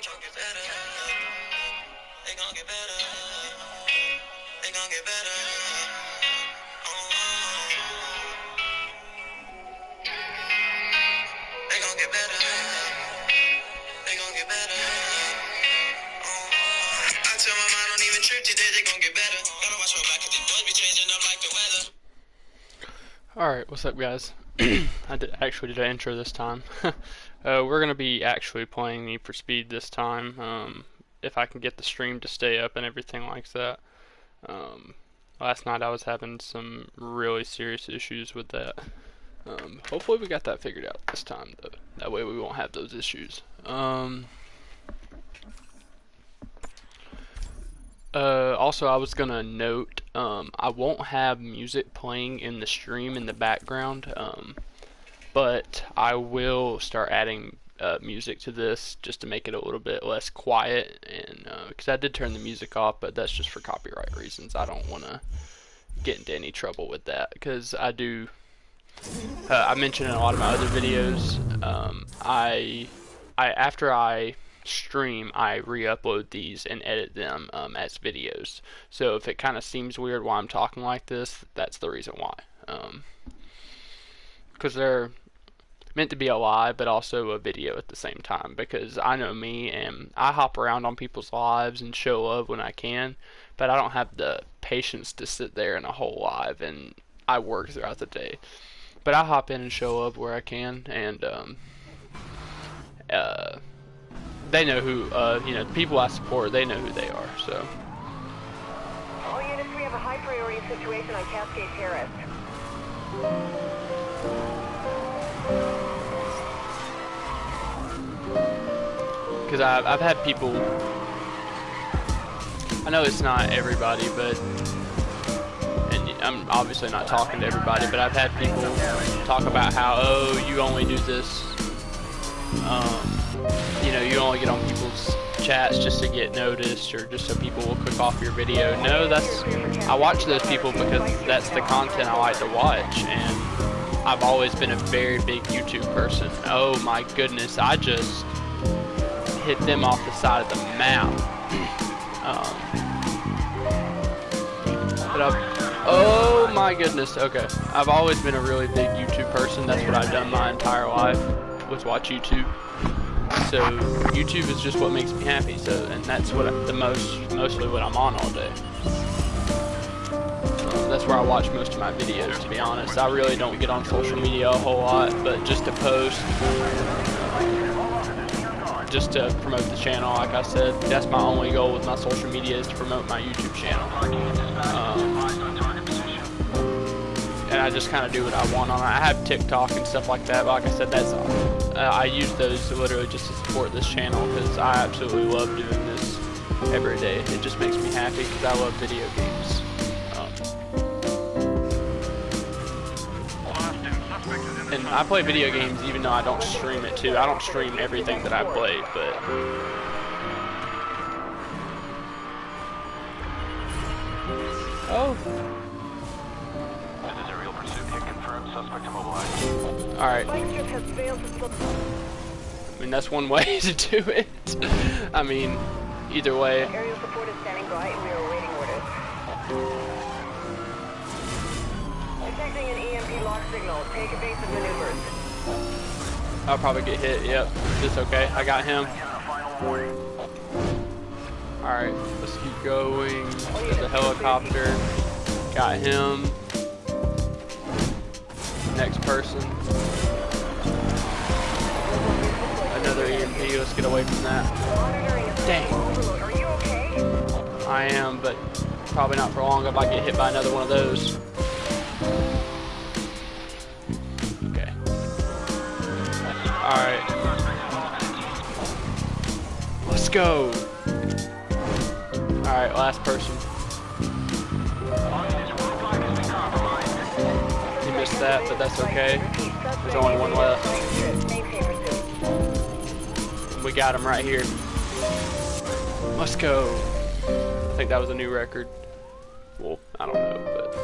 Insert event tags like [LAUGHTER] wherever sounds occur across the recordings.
get better. Get better. Get better. Oh, oh, I gon' get better. Gotta watch my back 'cause these boys be changing up like the weather. Alright, what's up guys? [CLEARS THROAT] I did, actually did an intro this time. [LAUGHS] uh, we're going to be actually playing Need for Speed this time, um, if I can get the stream to stay up and everything like that. Um, last night I was having some really serious issues with that. Um, hopefully we got that figured out this time though. That way we won't have those issues. Um, Uh, also, I was gonna note, um, I won't have music playing in the stream in the background, um, but I will start adding uh, music to this just to make it a little bit less quiet, and because uh, I did turn the music off, but that's just for copyright reasons. I don't want to get into any trouble with that because I do. Uh, I mentioned in a lot of my other videos, um, I, I after I stream, I re-upload these and edit them um, as videos. So if it kind of seems weird why I'm talking like this, that's the reason why. Because they're meant to be a live, but also a video at the same time. Because I know me, and I hop around on people's lives and show love when I can, but I don't have the patience to sit there in a whole live, and I work throughout the day. But I hop in and show up where I can, and um, uh, they know who, uh, you know, the people I support, they know who they are, so. All units, we have a high priority situation on Cascade Terrace. Because I've, I've had people, I know it's not everybody, but, and I'm obviously not talking to everybody, but I've had people talk about how, oh, you only do this, um, you know, you only get on people's chats just to get noticed or just so people will click off your video. No, that's, I watch those people because that's the content I like to watch and I've always been a very big YouTube person. Oh my goodness, I just hit them off the side of the map. Um, but oh my goodness, okay. I've always been a really big YouTube person. That's what I've done my entire life, was watch YouTube. So YouTube is just what makes me happy. So and that's what I, the most mostly what I'm on all day. That's where I watch most of my videos. To be honest, I really don't get on social media a whole lot, but just to post, just to promote the channel. Like I said, that's my only goal with my social media is to promote my YouTube channel. Um, and I just kind of do what I want on it. I have TikTok and stuff like that, but like I said, that's uh, I use those literally just to support this channel because I absolutely love doing this every day. It just makes me happy because I love video games. I play video games even though I don't stream it too. I don't stream everything that I play, but oh. This is aerial pursuit hit confirmed. Suspect immobilized. Alright. I mean, that's one way [LAUGHS] to do it. I mean, either way. Aerial support is standing by we are awaiting orders. Detecting an EMP lock signal. Take evasive maneuvers. I'll probably get hit, yep. It's okay. I got him. Alright, let's keep going. Oh, There's a helicopter. Got him next person. Another EMP, let's get away from that. Dang. I am, but probably not for long if I get hit by another one of those. Let's go. Alright, last person. He missed that, but that's okay. There's only one left. We got him right here. Let's go. I think that was a new record. Well, I don't know, but...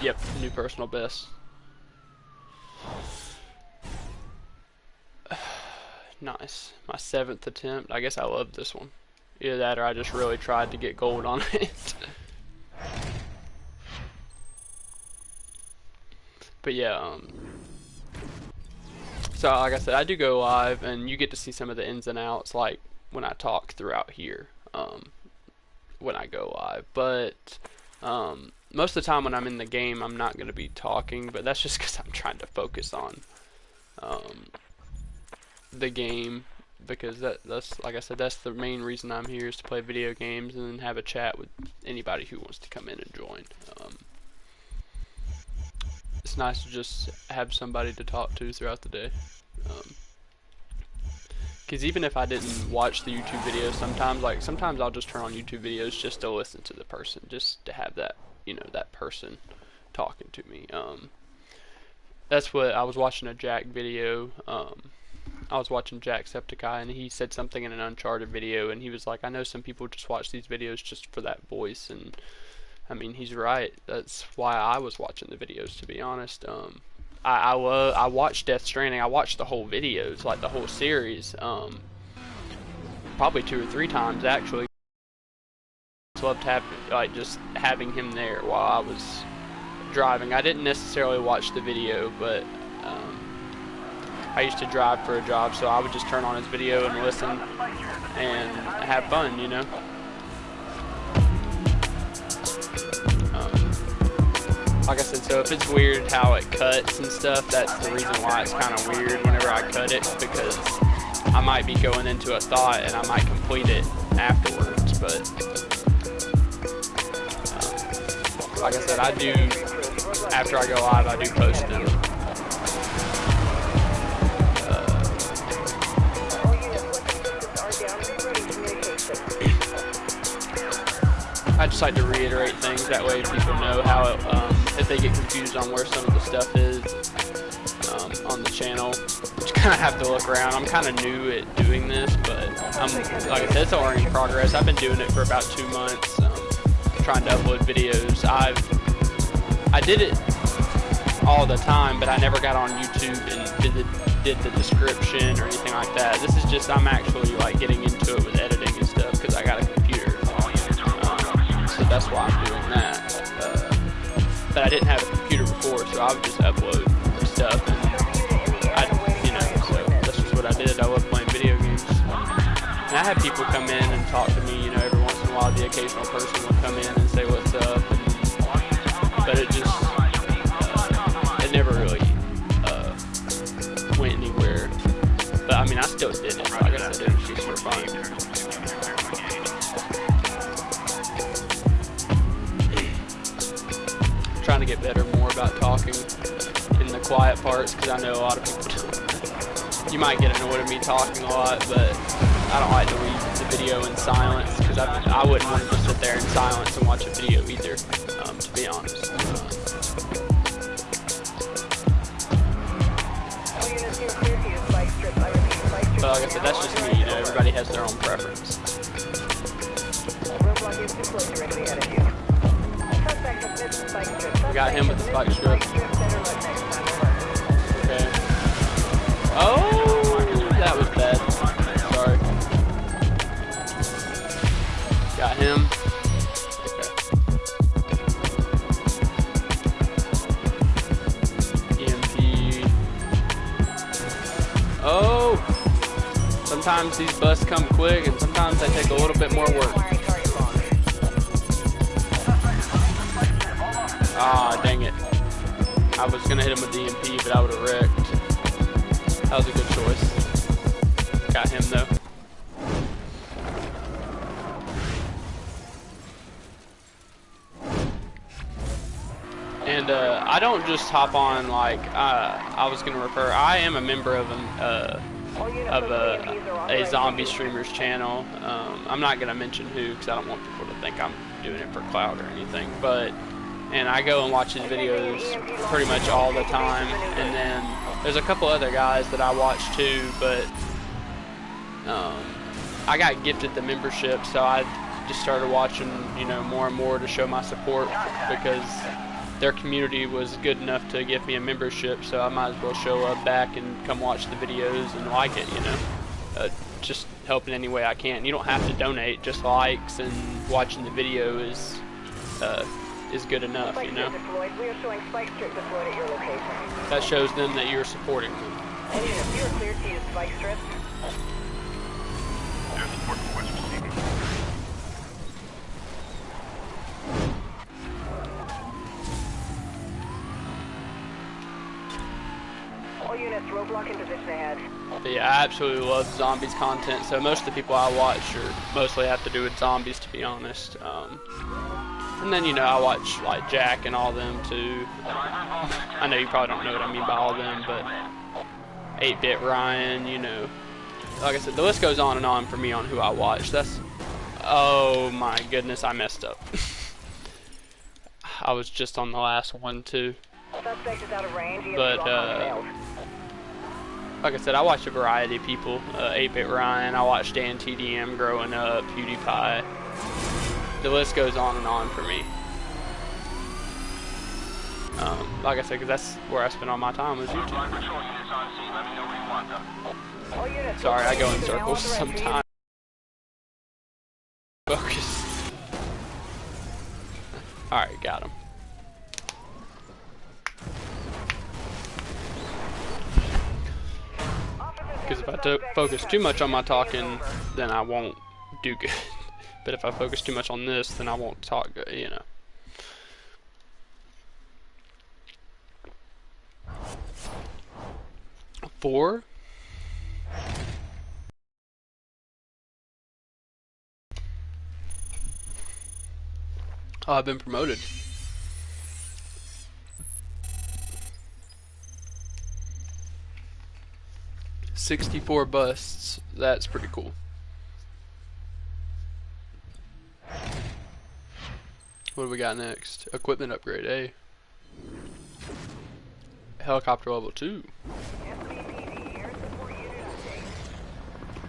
Yep, new personal best. Nice. My seventh attempt. I guess I love this one. Either that or I just really tried to get gold on [LAUGHS] it. but yeah, um, so like I said, I do go live and you get to see some of the ins and outs like when I talk throughout here um, when I go live. But um, most of the time when I'm in the game, I'm not going to be talking, but that's just because I'm trying to focus on um, the game because that that's like I said that's the main reason I'm here is to play video games and then have a chat with anybody who wants to come in and join. Um, it's nice to just have somebody to talk to throughout the day. Because um, even if I didn't watch the YouTube videos, sometimes like sometimes I'll just turn on YouTube videos just to listen to the person, just to have that you know that person talking to me. Um, that's what I was watching a Jack video. Um, I was watching Jacksepticeye and he said something in an Uncharted video and he was like, I know some people just watch these videos just for that voice and I mean he's right. That's why I was watching the videos to be honest. Um, I I, I watched Death Stranding. I watched the whole videos, like the whole series. Um, probably two or three times actually. Loved having like just having him there while I was driving. I didn't necessarily watch the video, but um, I used to drive for a job, so I would just turn on his video and listen and have fun, you know. Um, like I said, so if it's weird how it cuts and stuff, that's the reason why it's kind of weird whenever I cut it, because I might be going into a thought and I might complete it afterwards, but um, like I said, I do, after I go live, I do post them. I just like to reiterate things that way people know how it, um, if they get confused on where some of the stuff is um, on the channel. Just kind of have to look around. I'm kind of new at doing this, but I'm like I said, it's a learning progress. I've been doing it for about two months, um, trying to upload videos. I've I did it all the time, but I never got on YouTube and did the did the description or anything like that. This is just I'm actually like getting into it with editing that's why I'm doing that. Uh, but I didn't have a computer before, so I would just upload stuff, and I, you know, so that's just what I did. I love playing video games. And I have people come in and talk to me, you know, every once in a while. The occasional person will come in and say what's up, and, but it just, uh, it never really uh, went anywhere. But I mean, I still did it. Like I said, it was just for fun. Trying to get better more about talking in the quiet parts because I know a lot of people you might get annoyed at me talking a lot, but I don't like to leave the video in silence because I, I wouldn't want to just sit there in silence and watch a video either, um, to be honest. but like I said, that's just me, you know, everybody has their own preference. We got him with the spike strip. Okay. Oh, that was bad. Sorry. Got him. Okay. EMP. Oh! Sometimes these busts come quick and sometimes they take a little bit more work. Ah, dang it. I was gonna hit him with EMP, but I would have wrecked. That was a good choice. Got him though. And uh, I don't just hop on like uh, I was gonna refer. I am a member of an, uh, of a, a zombie streamers channel. Um, I'm not gonna mention who because I don't want people to think I'm doing it for clout or anything. But and I go and watch his videos pretty much all the time. And then there's a couple other guys that I watch too, but um, I got gifted the membership, so I just started watching, you know, more and more to show my support because their community was good enough to give me a membership, so I might as well show up back and come watch the videos and like it, you know. uh, just help in any way I can. You don't have to donate. Just likes and watching the video is uh, is good enough. Spike You know. We are showing spike strip deployed at your location. that shows them that you're supporting them. All units, you are cleared to use spike strips. Air support request receiving. All units, roadblock in position ahead. But yeah, I absolutely love zombies content. So most of the people I watch are mostly have to do with zombies, to be honest. Um, and then you know I watch like Jack and all them too. I know you probably don't know what I mean by all them, but 8-Bit Ryan, you know. Like I said, the list goes on and on for me on who I watch. That's oh my goodness, I messed up. [LAUGHS] I was just on the last one too. Suspect is out of range. EMP But, uh, like I said, I watch a variety of people. Uh, 8-Bit Ryan, I watched Dan TDM growing up, PewDiePie. The list goes on and on for me. Um, like I said, because that's where I spend all my time was YouTube. Flight patrol units on scene. Let me know you want them. Sorry, I go in is circles authorized [LAUGHS] to use sometimes. Focus. [LAUGHS] Alright, got him. Because if I focus too much on my talking, then I won't do good. But if I focus too much on this, then I won't talk good, you know. Four? Oh, I've been promoted. Sixty-four busts. That's pretty cool. What do we got next? Equipment upgrade, eh? Helicopter level two.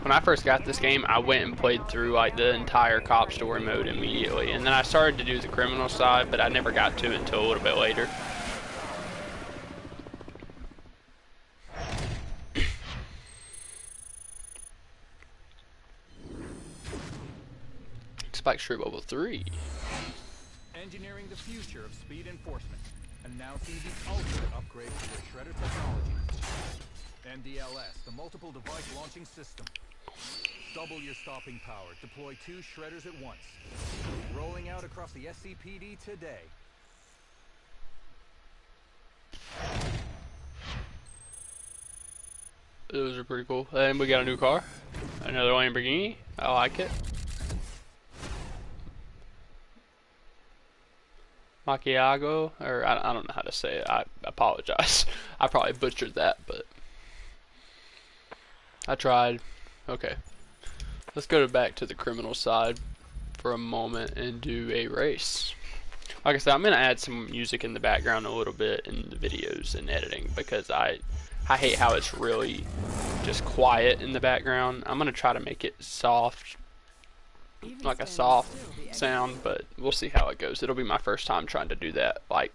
When I first got this game, I went and played through like the entire cop story mode immediately, and then I started to do the criminal side, but I never got to it until a little bit later. [COUGHS] Spike Strip level three. Engineering the future of speed enforcement. Announcing the ultimate upgrade to their shredder technology. MDLS, the multiple device launching system. Double your stopping power. Deploy two shredders at once. Rolling out across the SCPD today. Those are pretty cool. And we got a new car. Another Lamborghini. I like it. Macchiago, or I, I don't know how to say it. I apologize. [LAUGHS] I probably butchered that, but I tried. Okay. Let's go to back to the criminal side for a moment and do a race. Like I said, I'm gonna add some music in the background a little bit in the videos and editing because I I hate how it's really just quiet in the background. I'm gonna try to make it soft, like a soft sound, but we'll see how it goes. It'll be my first time trying to do that. Like,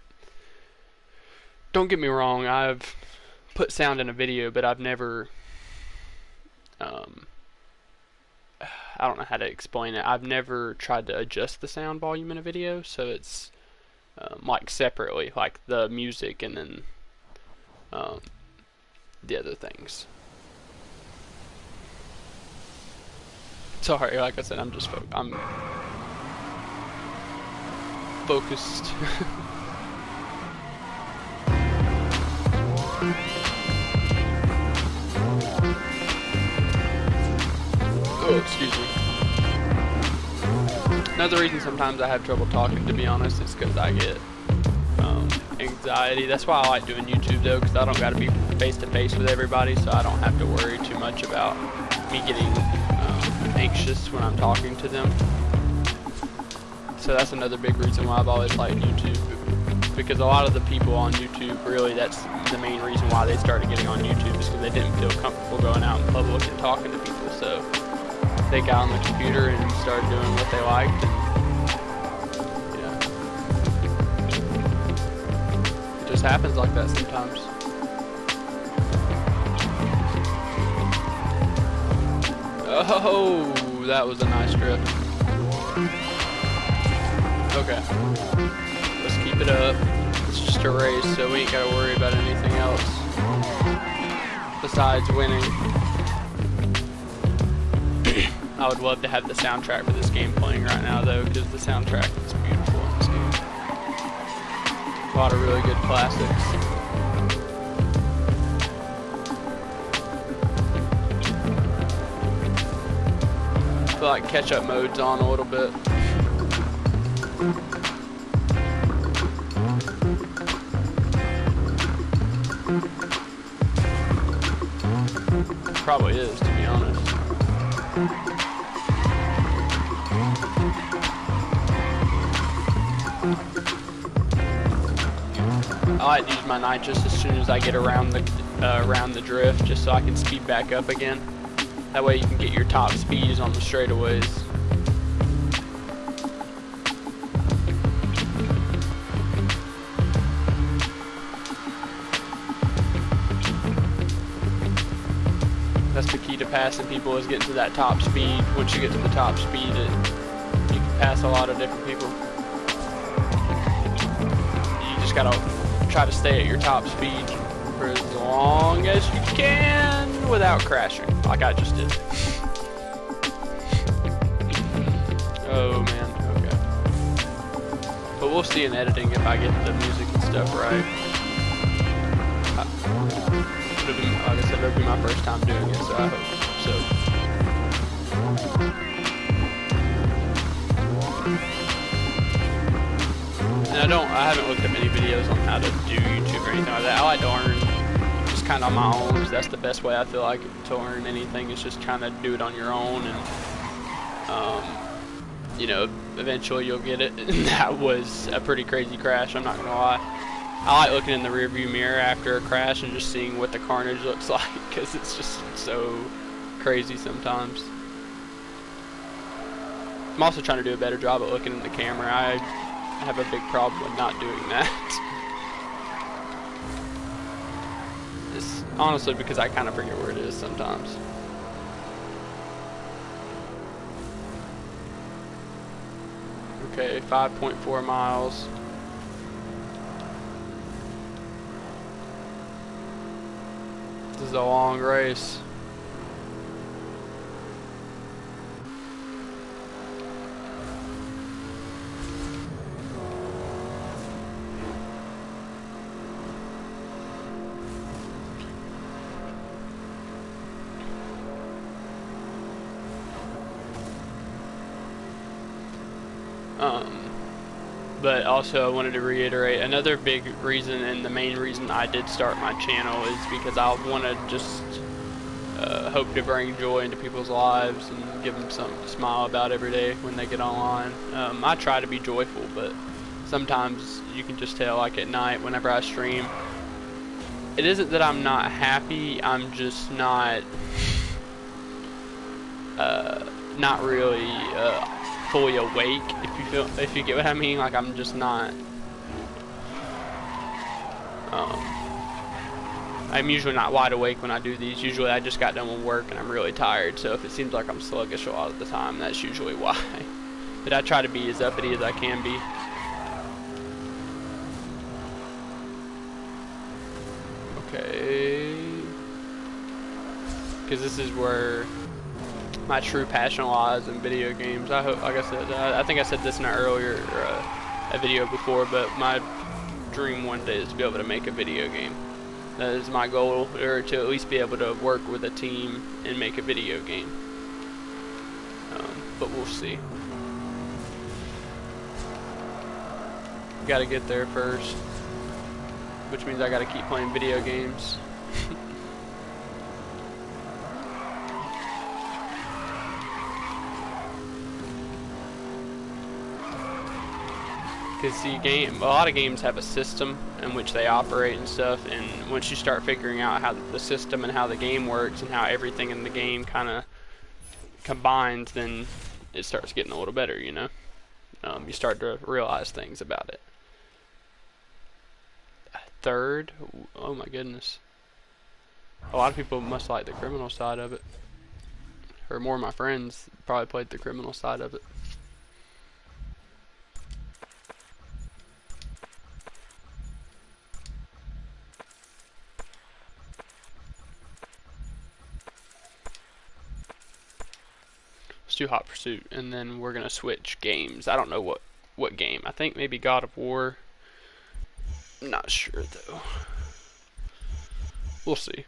don't get me wrong, I've put sound in a video, but I've never, um, [SIGHS] I don't know how to explain it. I've never tried to adjust the sound volume in a video, so it's um, like separately, like the music and then um, the other things. Sorry, like I said, I'm just fo- I'm focused. [LAUGHS] oh, excuse me. Another reason sometimes I have trouble talking, to be honest, is because I get um, anxiety. That's why I like doing YouTube though, because I don't got to be face to face with everybody, so I don't have to worry too much about me getting anxious when I'm talking to them. So that's another big reason why I've always liked YouTube. Because a lot of the people on YouTube, really, that's the main reason why they started getting on YouTube is because they didn't feel comfortable going out in public and talking to people. So they got on the computer and started doing what they liked. And, yeah. It just happens like that sometimes. Oh, that was a nice drift. Okay. Let's keep it up. It's just a race, so we ain't gotta worry about anything else. Besides winning. [CLEARS THROAT] I would love to have the soundtrack for this game playing right now though, because the soundtrack is beautiful in this game. A lot of really good classics. Feel like catch-up mode's on a little bit. Probably is, to be honest. I like to use my nitrous as soon as I get around the uh, around the drift, just so I can speed back up again. That way you can get your top speeds on the straightaways. That's the key to passing people is getting to that top speed. Once you get to the top speed, it, you can pass a lot of different people. You just gotta try to stay at your top speed for as long as you can without crashing, like I just did. oh man, okay. But we'll see in editing if I get the music and stuff right. I, it'll be, like I said, it'll be my first time doing it, so I hope so. And I don't, I haven't looked up any videos on how to do YouTube or anything like that. Oh, I like to learn kind of on my own that's the best way I feel like to learn anything is just kind of do it on your own and, um, you know, eventually you'll get it. [LAUGHS] That was a pretty crazy crash, I'm not gonna lie. I like looking in the rearview mirror after a crash and just seeing what the carnage [LAUGHS] looks like because it's just so crazy sometimes. I'm also trying to do a better job at looking in the camera. I have a big problem with not doing that. [LAUGHS] It's honestly because I kind of forget where it is sometimes. Okay, 5.4 miles. This is a long race. Um, but also I wanted to reiterate another big reason and the main reason I did start my channel is because I want to just uh, hope to bring joy into people's lives and give them something to smile about every day when they get online. Um, I try to be joyful, but sometimes you can just tell, like at night whenever I stream, it isn't that I'm not happy, I'm just not, uh, not really, uh, fully awake if you feel if you get what I mean like I'm just not um, I'm usually not wide awake when I do these. Usually I just got done with work and I'm really tired so if it seems like I'm sluggish a lot of the time that's usually [LAUGHS] why. But I try to be as uppity as I can be. Okay. Because this is where my true passion lies in video games. I hope, like I said, I, I think I said this in an earlier uh, a video before, but my dream one day is to be able to make a video game. That is my goal, or to at least be able to work with a team and make a video game. Um, but we'll see. Got to get there first, which means I got to keep playing video games. [LAUGHS] Because the game, a lot of games have a system in which they operate and stuff, and once you start figuring out how the system and how the game works and how everything in the game kind of combines, then it starts getting a little better, you know? Um, you start to realize things about it. Third? Oh my goodness. A lot of people must like the criminal side of it. or more of my friends probably played the criminal side of it. Let's do Hot Pursuit, and then we're gonna switch games. I don't know what what game. I think maybe God of War. I'm Not sure though. We'll see.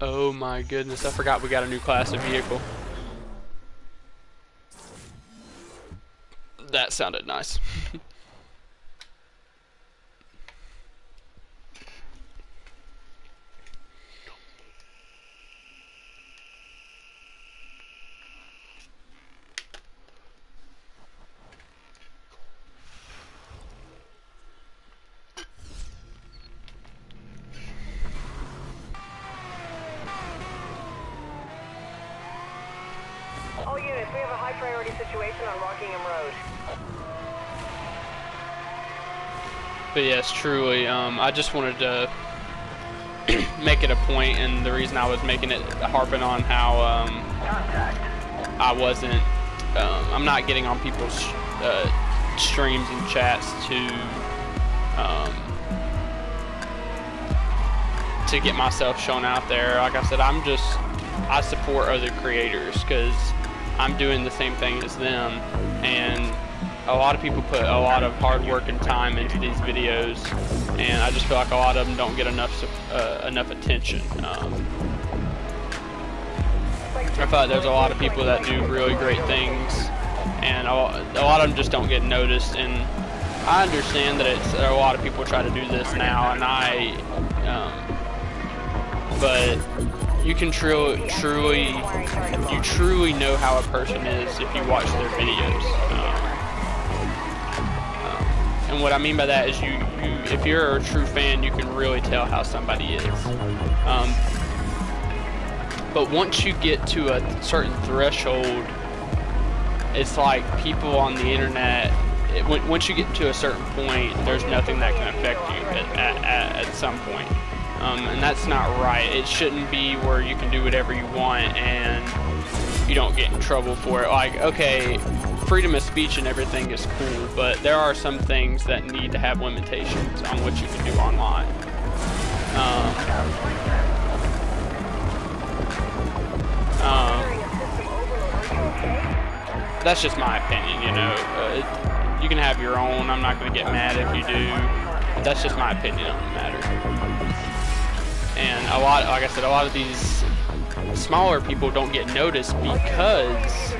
Oh my goodness, I forgot we got a new class of vehicle. That sounded nice. [LAUGHS] All units, we have a high priority situation on Rockingham Road. But yes, truly, um, I just wanted to [CLEARS THROAT] make it a point, and the reason I was making it harping on how um, I wasn't, um, I'm not getting on people's uh, streams and chats to um, to get myself shown out there. Like I said, I'm just I support other creators because I'm doing the same thing as them, and a lot of people put a lot of hard work and time into these videos, and I just feel like a lot of them don't get enough uh, enough attention. Um, I feel like there's a lot of people that do really great things, and a, lot of them just don't get noticed. And I understand that it's a lot of people try to do this now, and I, um, but you can truly, truly, you truly know how a person is if you watch their videos. Um, um, and what I mean by that is you, you, if you're a true fan, you can really tell how somebody is. Um, but once you get to a certain threshold, it's like people on the internet. It, once you get to a certain point, there's nothing that can affect you at, at, at some point. Um, and that's not right. It shouldn't be where you can do whatever you want and you don't get in trouble for it. Like, okay, freedom of speech and everything is cool, but there are some things that need to have limitations on what you can do online. Um, um, that's just my opinion, you know. Uh, it, you can have your own. I'm not going to get mad if you do. That's just my opinion on. And a lot, like I said, a lot of these smaller people don't get noticed because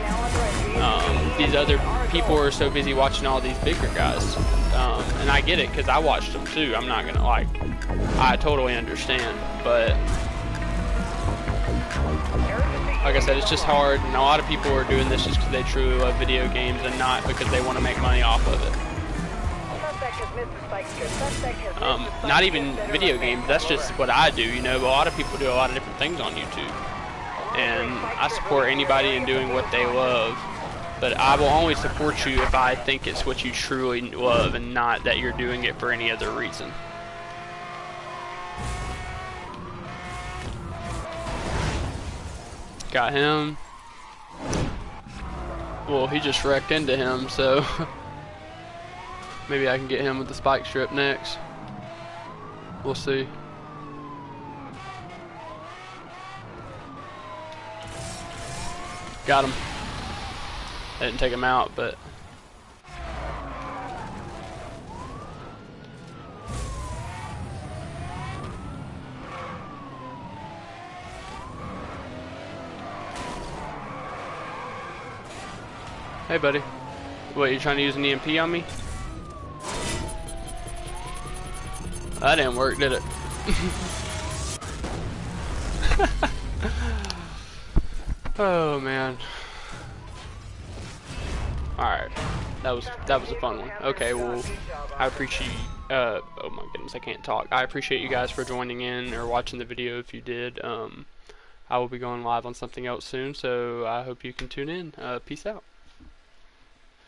um, these other people are so busy watching all these bigger guys. Um, and I get it because I watched them too. I'm not gonna like. I totally understand, but like I said, it's just hard, and a lot of people are doing this just because they truly love video games and not because they want to make money off of it. Um, not even video games, that's just what I do, you know, a lot of people do a lot of different things on YouTube. And I support anybody in doing what they love, but I will only support you if I think it's what you truly love and not that you're doing it for any other reason. Got him. Well, he just wrecked into him, so [LAUGHS] maybe I can get him with the spike strip next. We'll see. Got him. I didn't take him out, but Hey, buddy. What, you trying to use an EMP on me? That didn't work, did it? [LAUGHS] oh man. Alright. That was that was a fun one. Okay, well I appreciate uh oh my goodness, I can't talk. I appreciate you guys for joining in or watching the video if you did. Um I will be going live on something else soon, so I hope you can tune in. Uh, peace out.